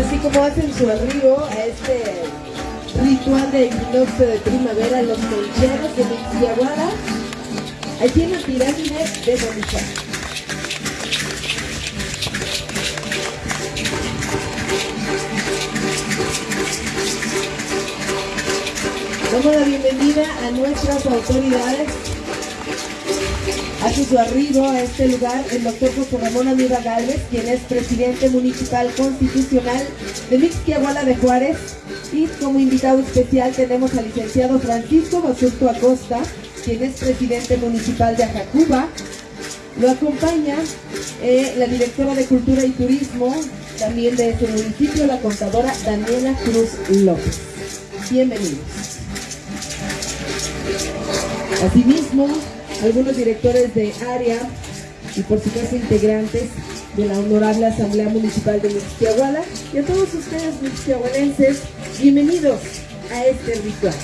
Así como hacen su arribo a este ritual de equinoccio de primavera los concheros de Mixiaguara, aquí en la pirámide de Bonita. Damos la bienvenida a nuestras autoridades. Hace su arribo a este lugar el doctor José Ramón Amiga Gálvez, quien es presidente municipal constitucional de Mixquiahuala de Juárez. Y como invitado especial tenemos al licenciado Francisco Basurto Acosta, quien es presidente municipal de Ajacuba. Lo acompaña eh, la directora de Cultura y Turismo, también de este municipio, la contadora Daniela Cruz López. Bienvenidos. Asimismo, algunos directores de área y por supuesto integrantes de la Honorable Asamblea Municipal de Mixquiahuala y a todos ustedes mixquiahualenses, bienvenidos a este ritual.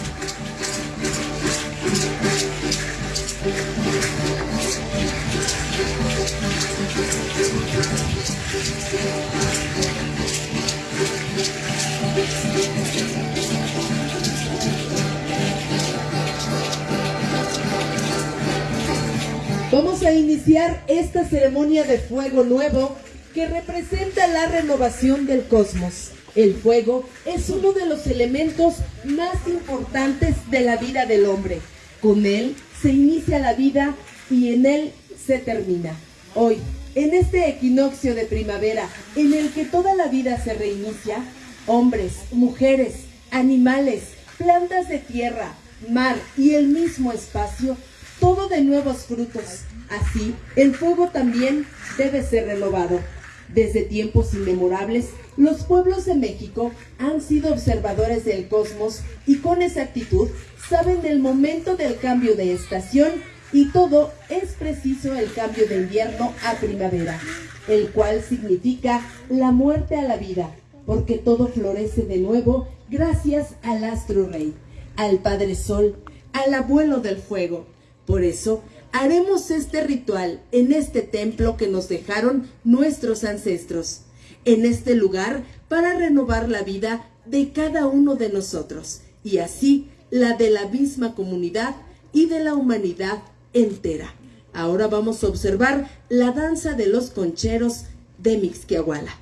A iniciar esta ceremonia de fuego nuevo que representa la renovación del cosmos. El fuego es uno de los elementos más importantes de la vida del hombre. Con él se inicia la vida y en él se termina. Hoy, en este equinoccio de primavera, en el que toda la vida se reinicia, hombres, mujeres, animales, plantas de tierra, mar y el mismo espacio todo de nuevos frutos. Así, el fuego también debe ser renovado. Desde tiempos inmemorables, los pueblos de México han sido observadores del cosmos y con exactitud saben del momento del cambio de estación y todo es preciso el cambio de invierno a primavera, el cual significa la muerte a la vida, porque todo florece de nuevo gracias al astro rey, al Padre Sol, al abuelo del fuego, por eso, haremos este ritual en este templo que nos dejaron nuestros ancestros, en este lugar para renovar la vida de cada uno de nosotros y así la de la misma comunidad y de la humanidad entera. Ahora vamos a observar la danza de los concheros de Mixquiahuala.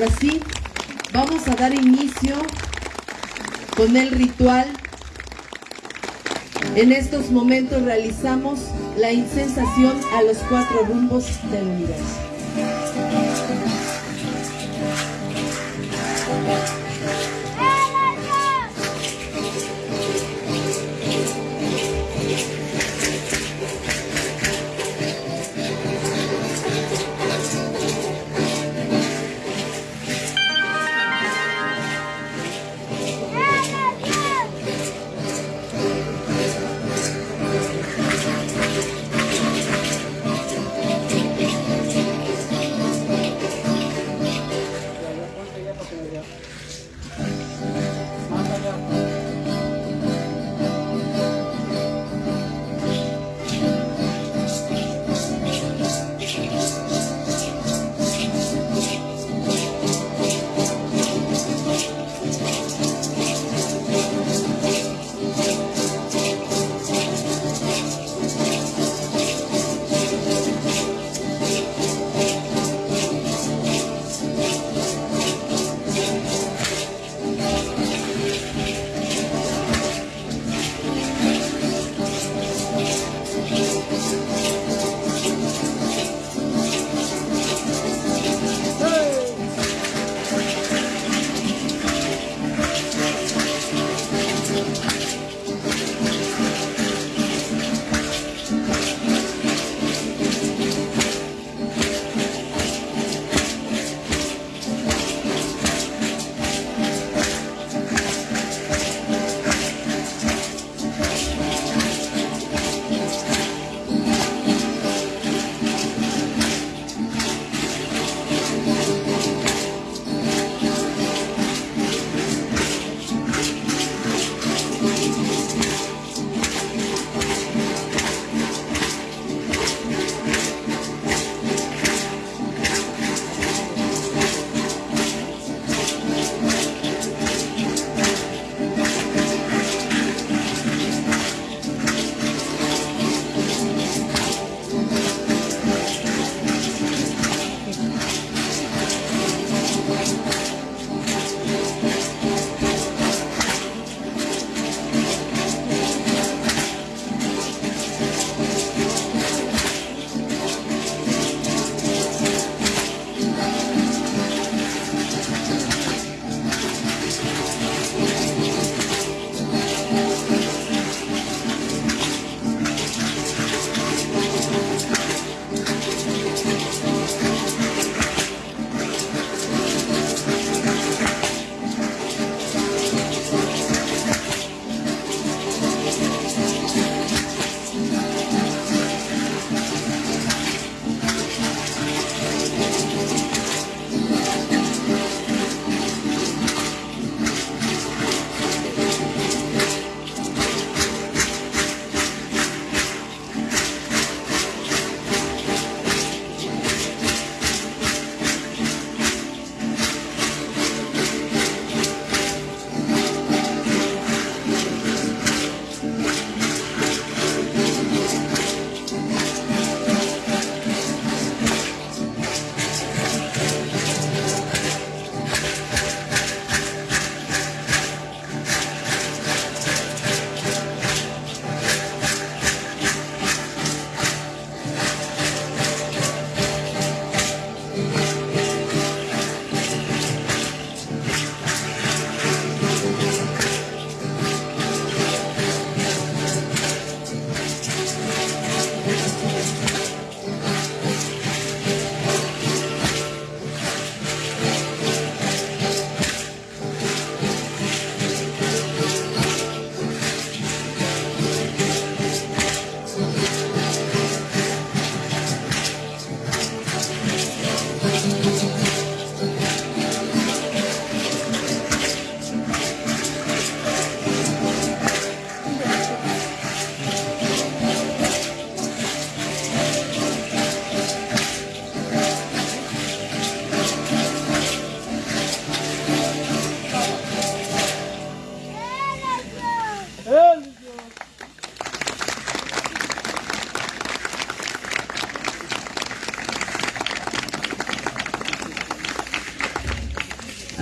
Ahora sí, vamos a dar inicio con el ritual. En estos momentos realizamos la insensación a los cuatro rumbos del universo.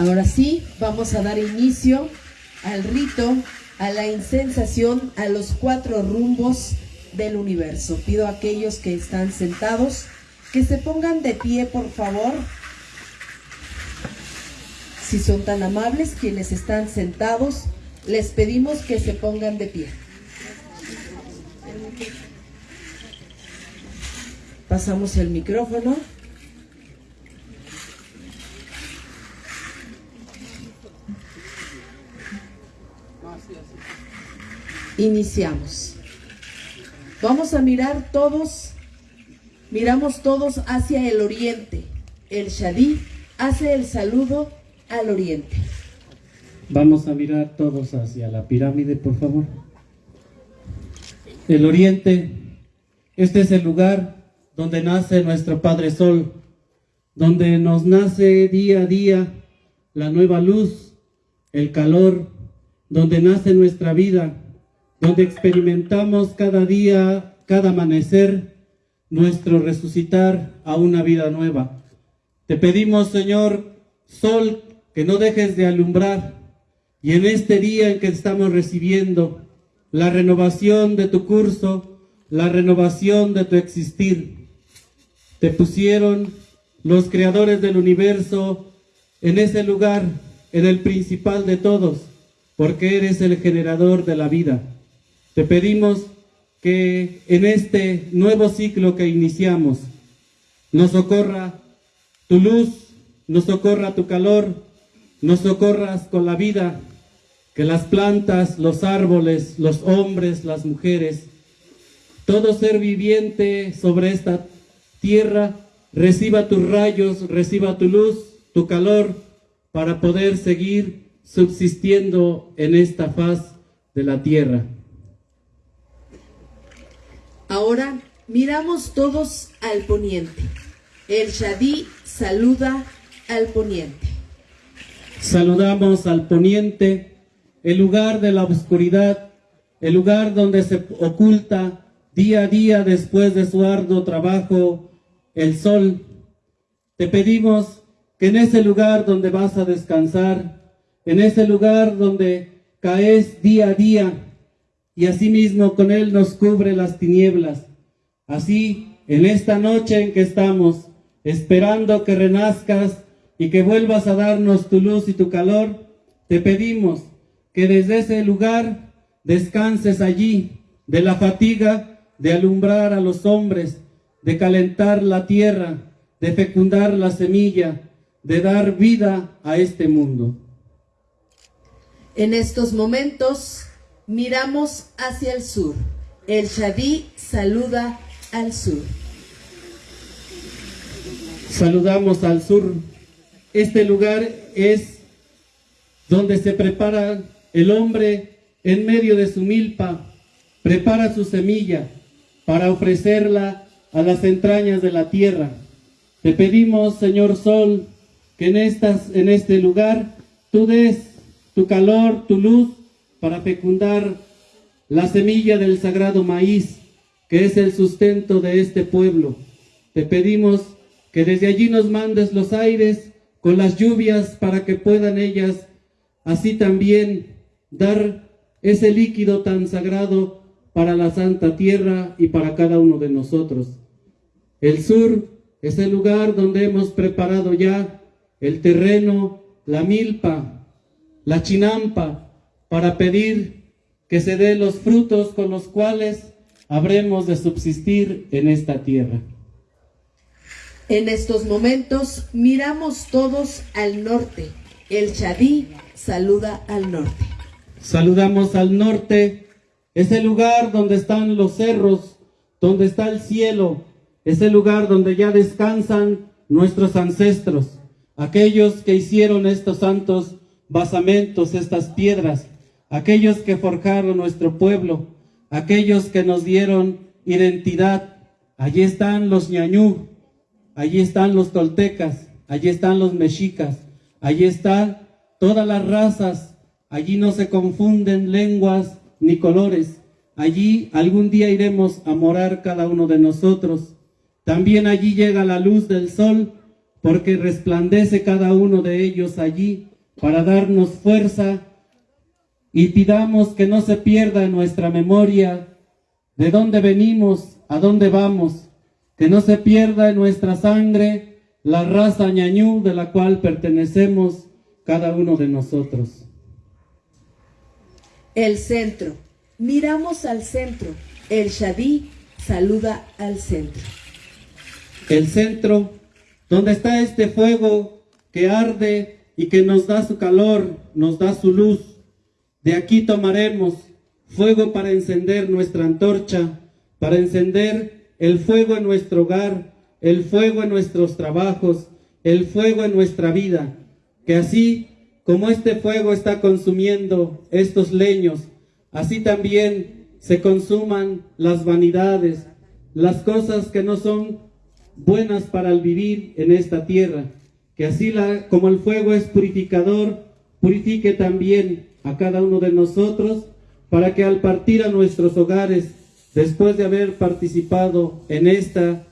Ahora sí, vamos a dar inicio al rito, a la insensación, a los cuatro rumbos del universo. Pido a aquellos que están sentados que se pongan de pie, por favor. Si son tan amables, quienes están sentados, les pedimos que se pongan de pie. Pasamos el micrófono. Iniciamos. Vamos a mirar todos, miramos todos hacia el oriente. El Shadí hace el saludo al oriente. Vamos a mirar todos hacia la pirámide, por favor. El oriente, este es el lugar donde nace nuestro Padre Sol, donde nos nace día a día la nueva luz, el calor, donde nace nuestra vida, donde experimentamos cada día, cada amanecer, nuestro resucitar a una vida nueva. Te pedimos, Señor, Sol, que no dejes de alumbrar, y en este día en que estamos recibiendo la renovación de tu curso, la renovación de tu existir, te pusieron los creadores del universo en ese lugar, en el principal de todos, porque eres el generador de la vida. Te pedimos que en este nuevo ciclo que iniciamos, nos socorra tu luz, nos socorra tu calor, nos socorras con la vida, que las plantas, los árboles, los hombres, las mujeres, todo ser viviente sobre esta tierra reciba tus rayos, reciba tu luz, tu calor, para poder seguir subsistiendo en esta faz de la tierra. Ahora miramos todos al poniente. El Shadí saluda al poniente. Saludamos al poniente, el lugar de la oscuridad, el lugar donde se oculta día a día después de su arduo trabajo el sol. Te pedimos que en ese lugar donde vas a descansar, en ese lugar donde caes día a día, y asimismo con Él nos cubre las tinieblas. Así, en esta noche en que estamos, esperando que renazcas y que vuelvas a darnos tu luz y tu calor, te pedimos que desde ese lugar descanses allí de la fatiga de alumbrar a los hombres, de calentar la tierra, de fecundar la semilla, de dar vida a este mundo. En estos momentos Miramos hacia el sur. El Shadí saluda al sur. Saludamos al sur. Este lugar es donde se prepara el hombre en medio de su milpa, prepara su semilla para ofrecerla a las entrañas de la tierra. Te pedimos, Señor Sol, que en, estas, en este lugar tú des tu calor, tu luz, para fecundar la semilla del sagrado maíz, que es el sustento de este pueblo. Te pedimos que desde allí nos mandes los aires con las lluvias para que puedan ellas así también dar ese líquido tan sagrado para la santa tierra y para cada uno de nosotros. El sur es el lugar donde hemos preparado ya el terreno, la milpa, la chinampa, para pedir que se dé los frutos con los cuales habremos de subsistir en esta tierra. En estos momentos miramos todos al norte. El Chadí saluda al norte. Saludamos al norte, ese lugar donde están los cerros, donde está el cielo, ese lugar donde ya descansan nuestros ancestros, aquellos que hicieron estos santos basamentos, estas piedras, aquellos que forjaron nuestro pueblo, aquellos que nos dieron identidad. Allí están los ñañú, allí están los toltecas, allí están los mexicas, allí están todas las razas, allí no se confunden lenguas ni colores. Allí algún día iremos a morar cada uno de nosotros. También allí llega la luz del sol, porque resplandece cada uno de ellos allí para darnos fuerza y pidamos que no se pierda en nuestra memoria de dónde venimos, a dónde vamos, que no se pierda en nuestra sangre la raza ñañú de la cual pertenecemos cada uno de nosotros. El centro. Miramos al centro. El Shadí saluda al centro. El centro, donde está este fuego que arde y que nos da su calor, nos da su luz. De aquí tomaremos fuego para encender nuestra antorcha, para encender el fuego en nuestro hogar, el fuego en nuestros trabajos, el fuego en nuestra vida, que así como este fuego está consumiendo estos leños, así también se consuman las vanidades, las cosas que no son buenas para el vivir en esta tierra, que así la, como el fuego es purificador, purifique también a cada uno de nosotros, para que al partir a nuestros hogares, después de haber participado en esta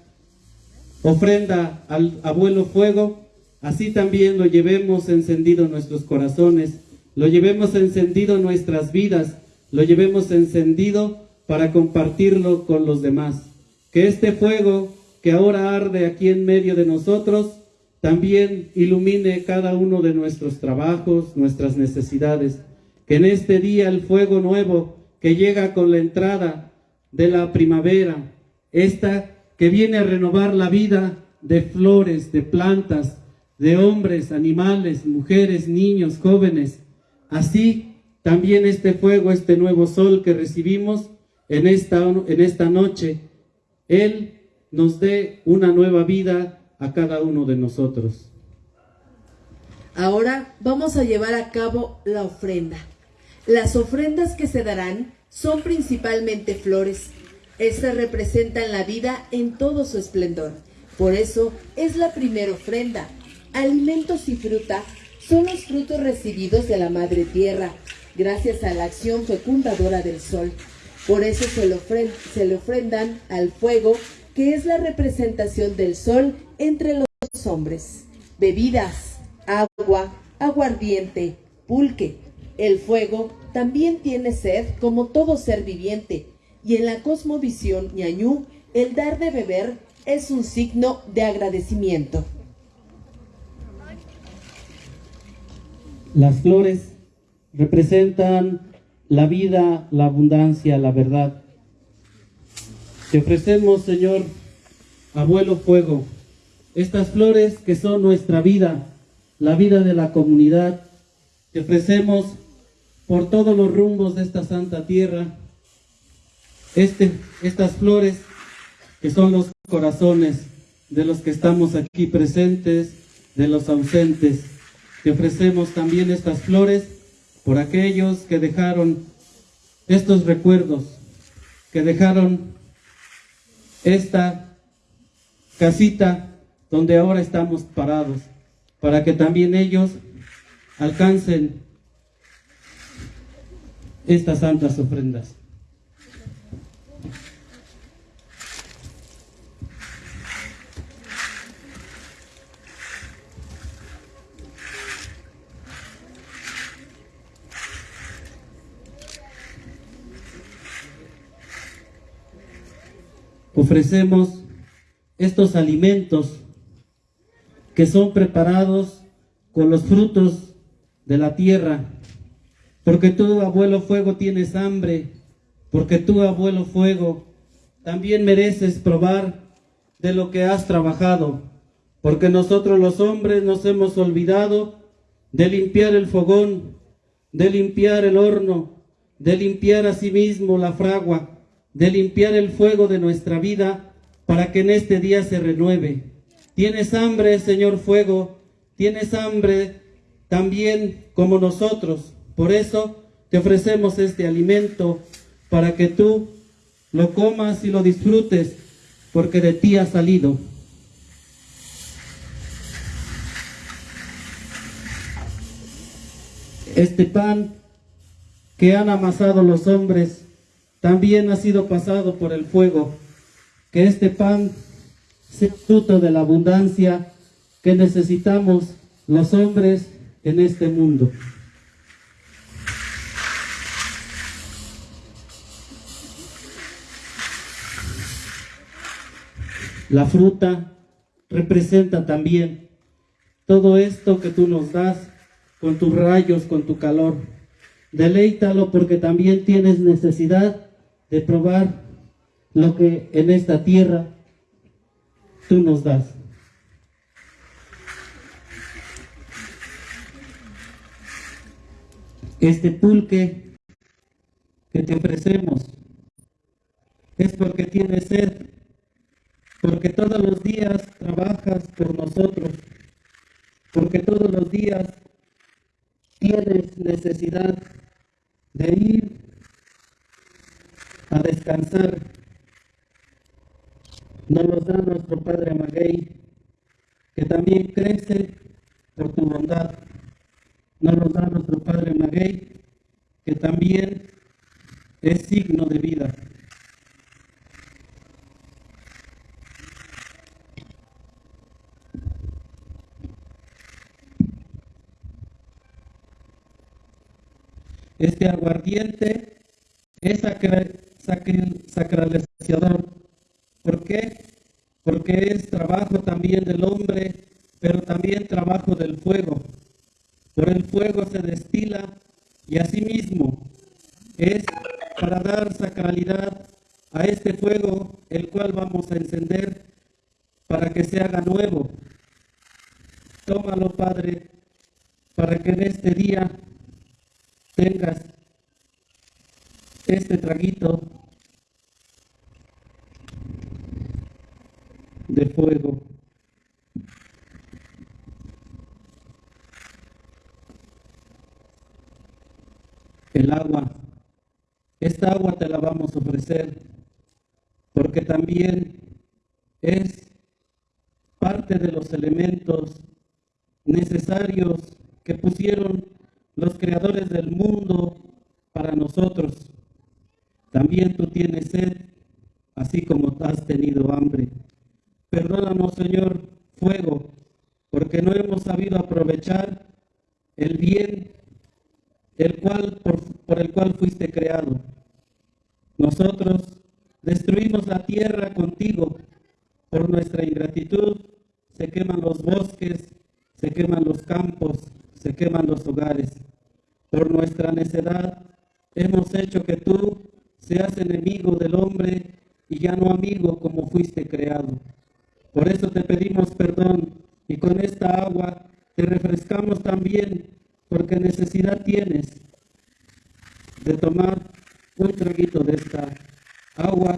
ofrenda al abuelo fuego, así también lo llevemos encendido en nuestros corazones, lo llevemos encendido en nuestras vidas, lo llevemos encendido para compartirlo con los demás. Que este fuego que ahora arde aquí en medio de nosotros, también ilumine cada uno de nuestros trabajos, nuestras necesidades. Que en este día el fuego nuevo que llega con la entrada de la primavera, esta que viene a renovar la vida de flores, de plantas, de hombres, animales, mujeres, niños, jóvenes. Así también este fuego, este nuevo sol que recibimos en esta, en esta noche, Él nos dé una nueva vida a cada uno de nosotros. Ahora vamos a llevar a cabo la ofrenda. Las ofrendas que se darán son principalmente flores. Estas representan la vida en todo su esplendor. Por eso es la primera ofrenda. Alimentos y fruta son los frutos recibidos de la Madre Tierra, gracias a la acción fecundadora del sol. Por eso se le, se le ofrendan al fuego que es la representación del sol entre los hombres. Bebidas, agua, aguardiente, pulque. El fuego también tiene sed como todo ser viviente, y en la cosmovisión ñañú, el dar de beber es un signo de agradecimiento. Las flores representan la vida, la abundancia, la verdad. Te ofrecemos, Señor, abuelo fuego, estas flores que son nuestra vida, la vida de la comunidad. Te ofrecemos por todos los rumbos de esta santa tierra, este, estas flores que son los corazones de los que estamos aquí presentes, de los ausentes. Te ofrecemos también estas flores por aquellos que dejaron estos recuerdos, que dejaron esta casita donde ahora estamos parados, para que también ellos alcancen estas santas ofrendas. ofrecemos estos alimentos que son preparados con los frutos de la tierra, porque tú, abuelo fuego, tienes hambre, porque tú, abuelo fuego, también mereces probar de lo que has trabajado, porque nosotros los hombres nos hemos olvidado de limpiar el fogón, de limpiar el horno, de limpiar a sí la fragua, de limpiar el fuego de nuestra vida para que en este día se renueve. Tienes hambre, Señor Fuego, tienes hambre también como nosotros. Por eso te ofrecemos este alimento para que tú lo comas y lo disfrutes, porque de ti ha salido. Este pan que han amasado los hombres también ha sido pasado por el fuego. Que este pan sea fruto de la abundancia que necesitamos los hombres en este mundo. La fruta representa también todo esto que tú nos das con tus rayos, con tu calor. Deleítalo porque también tienes necesidad de probar lo que en esta tierra tú nos das. Este pulque que te ofrecemos es porque tienes sed porque todos los días trabajas por nosotros, porque todos los días tienes necesidad de ir a descansar. Nos los da nuestro Padre Maguey, que también crece por tu bondad. Nos los da nuestro Padre Maguey, que también es signo de vida. Este aguardiente es sacralizador. ¿Por qué? Porque es trabajo también del hombre, pero también trabajo del fuego. Por el fuego se destila y asimismo es para dar sacralidad a este fuego, el cual vamos a encender para que se haga nuevo. Tómalo, Padre, para que en este día tengas este traguito de fuego. El agua, esta agua te la vamos a ofrecer porque también es parte de los elementos necesarios que pusieron los creadores del mundo para nosotros. También tú tienes sed, así como has tenido hambre. Perdónanos, Señor, fuego, porque no hemos sabido aprovechar el bien el cual, por, por el cual fuiste creado. Nosotros destruimos la tierra contigo. Por nuestra ingratitud se queman los bosques, se queman los campos, se queman los hogares. Por nuestra necedad hemos hecho que tú seas enemigo del hombre y ya no amigo como fuiste creado. Por eso te pedimos perdón y con esta agua te refrescamos también porque necesidad tienes de tomar un traguito de esta agua,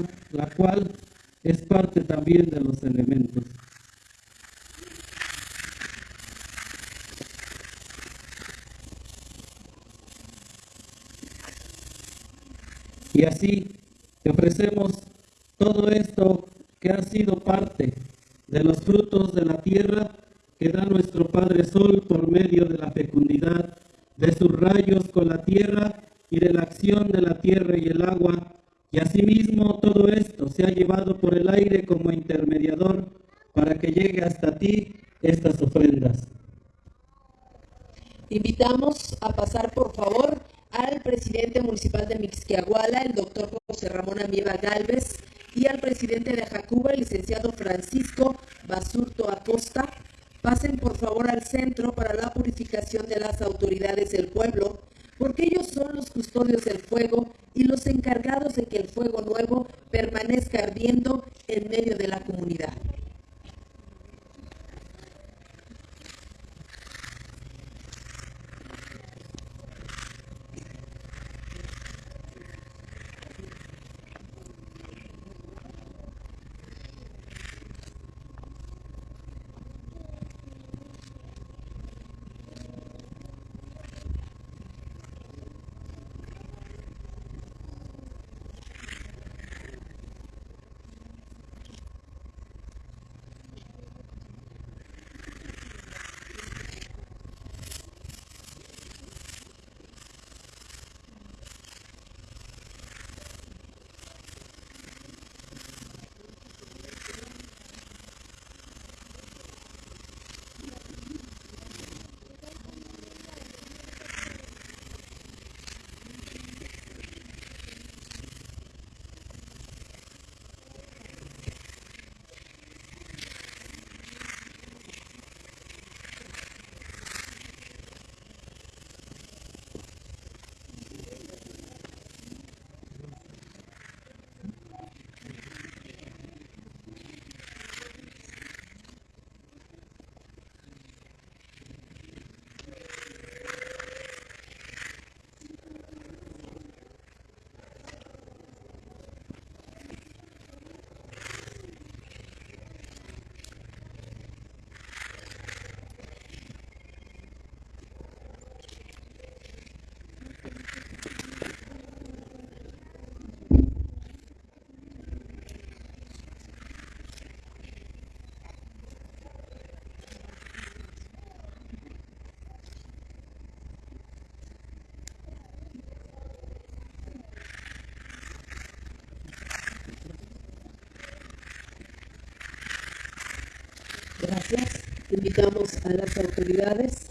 Invitamos a las autoridades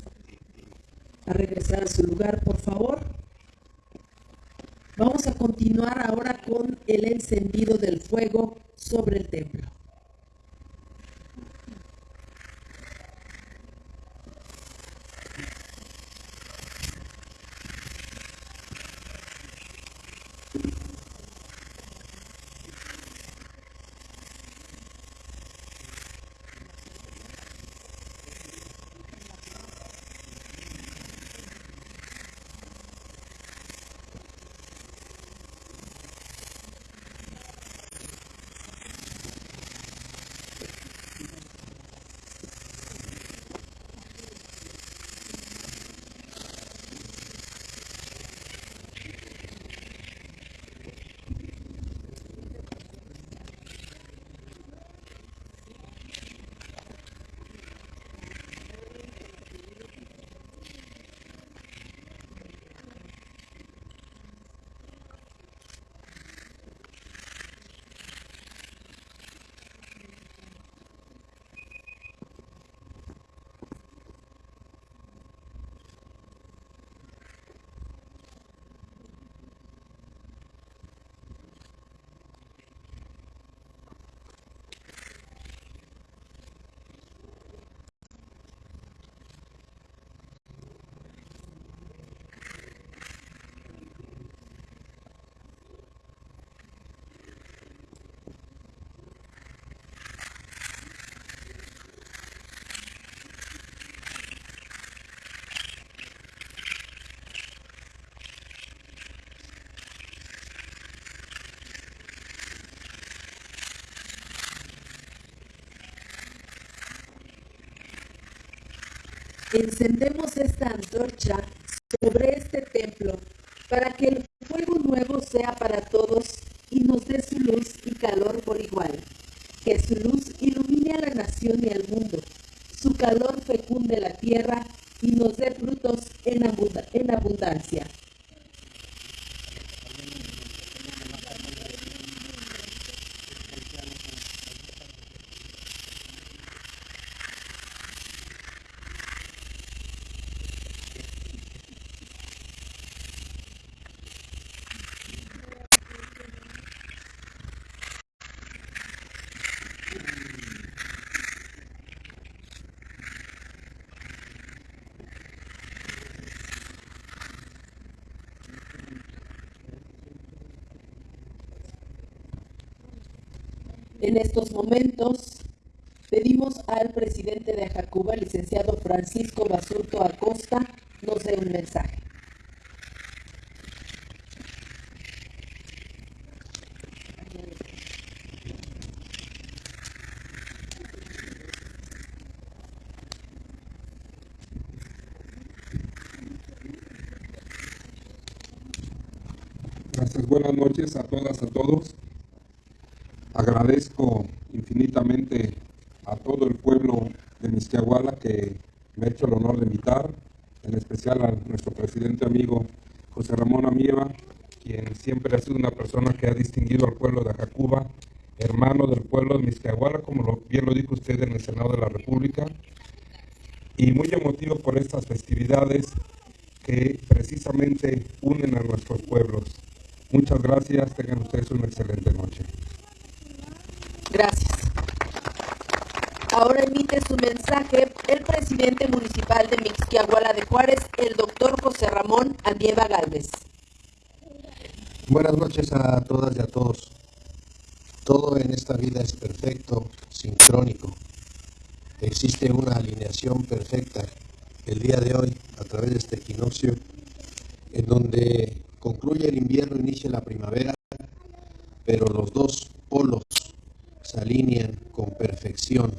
a regresar a su lugar, por favor. Vamos a continuar ahora con el encendido del fuego sobre el templo. Encendemos esta antorcha sobre este templo para que el fuego nuevo sea para todos y nos dé su luz y calor por igual. Que su luz ilumine a la nación y al mundo. Su calor fecunde la tierra y nos dé frutos en, en abundancia. En estos momentos pedimos al presidente de Jacuba, licenciado Francisco Basurto Acosta, nos dé un mensaje. Gracias, buenas noches a todas, a todos. Agradezco infinitamente a todo el pueblo de Misquiahuala que me ha hecho el honor de invitar, en especial a nuestro presidente amigo José Ramón Amieva, quien siempre ha sido una persona que ha distinguido al pueblo de Ajacuba, hermano del pueblo de Misquiahuala, como bien lo dijo usted en el Senado de la República, y muy emotivo por estas festividades que precisamente unen a nuestros pueblos. Muchas gracias, tengan ustedes una excelente noche. Gracias. Ahora emite su mensaje el presidente municipal de Mixquiahuala de Juárez, el doctor José Ramón Amieva Galvez. Buenas noches a todas y a todos. Todo en esta vida es perfecto, sincrónico. Existe una alineación perfecta el día de hoy a través de este equinoccio, en donde concluye el invierno, inicia la primavera, pero los dos polos se alinean con perfección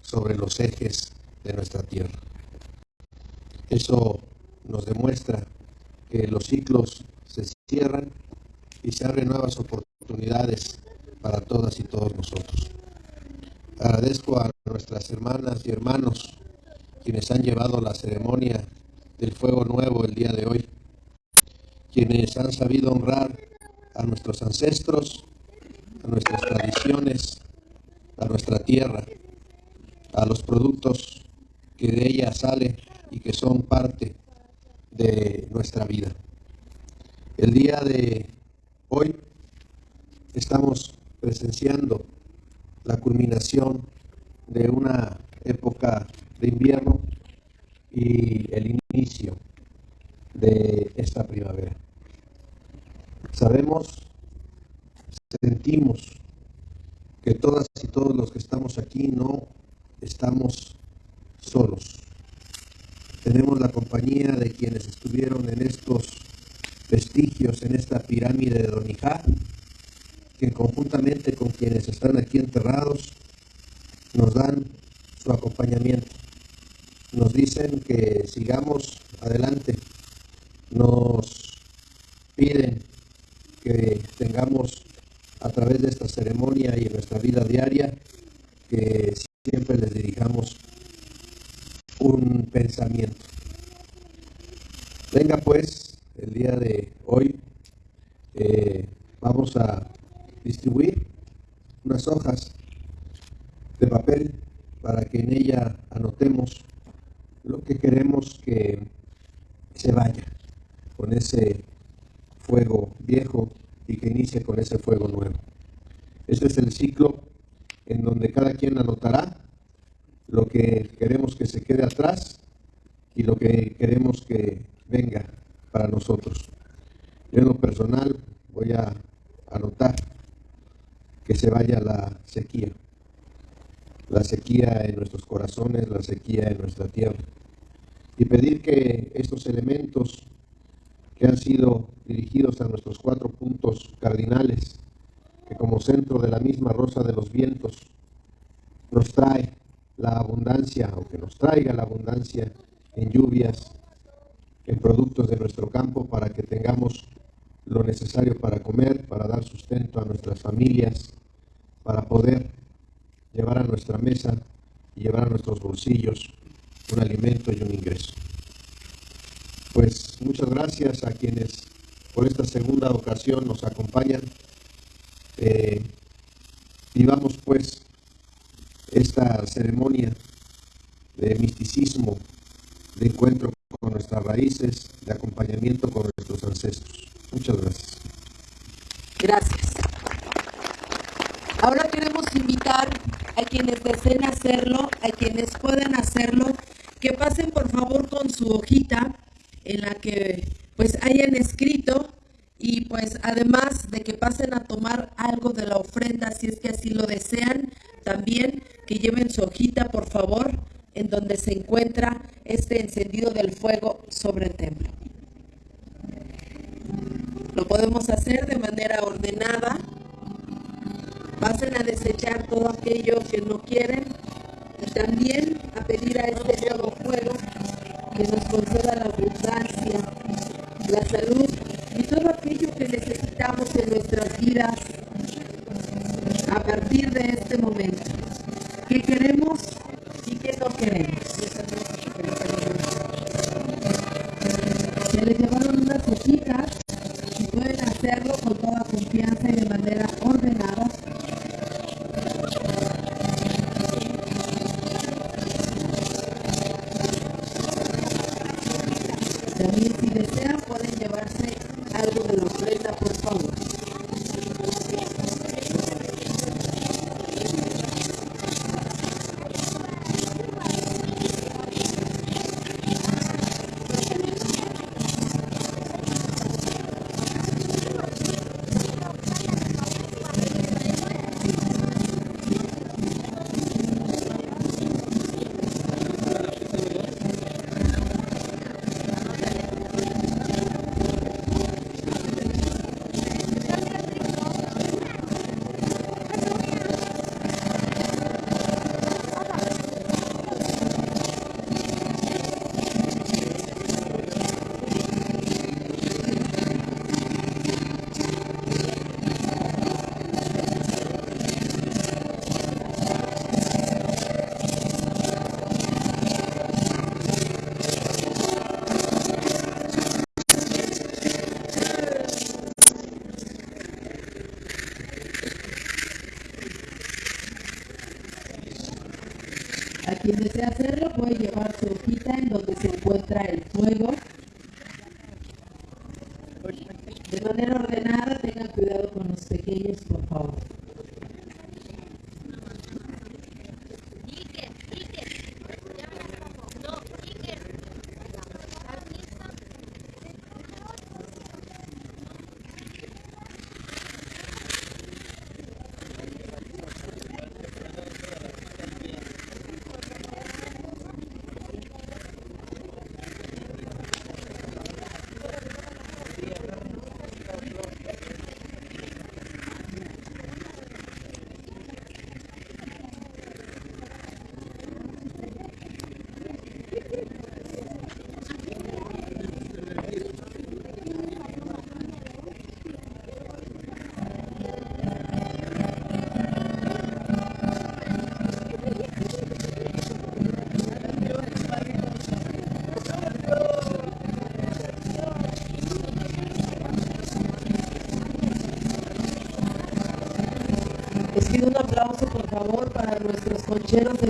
sobre los ejes de nuestra tierra. Eso nos demuestra que los ciclos se cierran y se abren nuevas oportunidades para todas y todos nosotros. Agradezco a nuestras hermanas y hermanos quienes han llevado la ceremonia del fuego nuevo el día de hoy, quienes han sabido honrar a nuestros ancestros a nuestras tradiciones, a nuestra tierra, a los productos que de ella sale y que son parte de nuestra vida. El día de hoy estamos presenciando la culminación de una época de invierno y el inicio de esta primavera. Sabemos, sentimos que todas y todos los que estamos aquí no estamos solos. Tenemos la compañía de quienes estuvieron en estos vestigios, en esta pirámide de Donijá, que conjuntamente con quienes están aquí enterrados, nos dan su acompañamiento. Nos dicen que sigamos adelante. Nos piden que tengamos a través de esta ceremonia y en nuestra vida diaria, que siempre les dirijamos un pensamiento. Venga pues, el día de hoy eh, vamos a distribuir unas hojas de papel para que en ella anotemos lo que queremos que se vaya con ese fuego viejo y que inicie con ese fuego nuevo. Este es el ciclo en donde cada quien anotará lo que queremos que se quede atrás y lo que queremos que venga para nosotros. Yo en lo personal voy a anotar que se vaya la sequía, la sequía en nuestros corazones, la sequía en nuestra tierra, y pedir que estos elementos que han sido dirigidos a nuestros cuatro puntos cardinales, que como centro de la misma rosa de los vientos nos trae la abundancia, aunque nos traiga la abundancia en lluvias, productos de nuestro campo, para que tengamos lo necesario para comer, para dar sustento a nuestras familias, para poder llevar a nuestra mesa y llevar a nuestros bolsillos un alimento y un ingreso. Pues muchas gracias a quienes por esta segunda ocasión nos acompañan. Eh, vivamos pues esta ceremonia de misticismo, de encuentro con nuestras raíces, de acompañamiento con nuestros ancestros. Muchas gracias. Gracias. Ahora queremos invitar a quienes deseen hacerlo, a quienes puedan hacerlo, que pasen por favor con su hojita en la que pues hayan escrito y pues además de que pasen a tomar algo de la ofrenda si es que así lo desean, también que lleven su hojita por favor en donde se encuentra este encendido del fuego sobre el templo. Lo podemos hacer de manera ordenada. Pasen a desechar todo aquello que no quieren y también a pedir a este nuevo fuego que nos conceda la abundancia, la salud y todo aquello que necesitamos en nuestras vidas a partir de este momento. ¿Qué queremos qué no queremos? Se les llevaron unas hojitas y pueden hacerlo con toda confianza y de manera ordenada. Desea hacerlo nuestros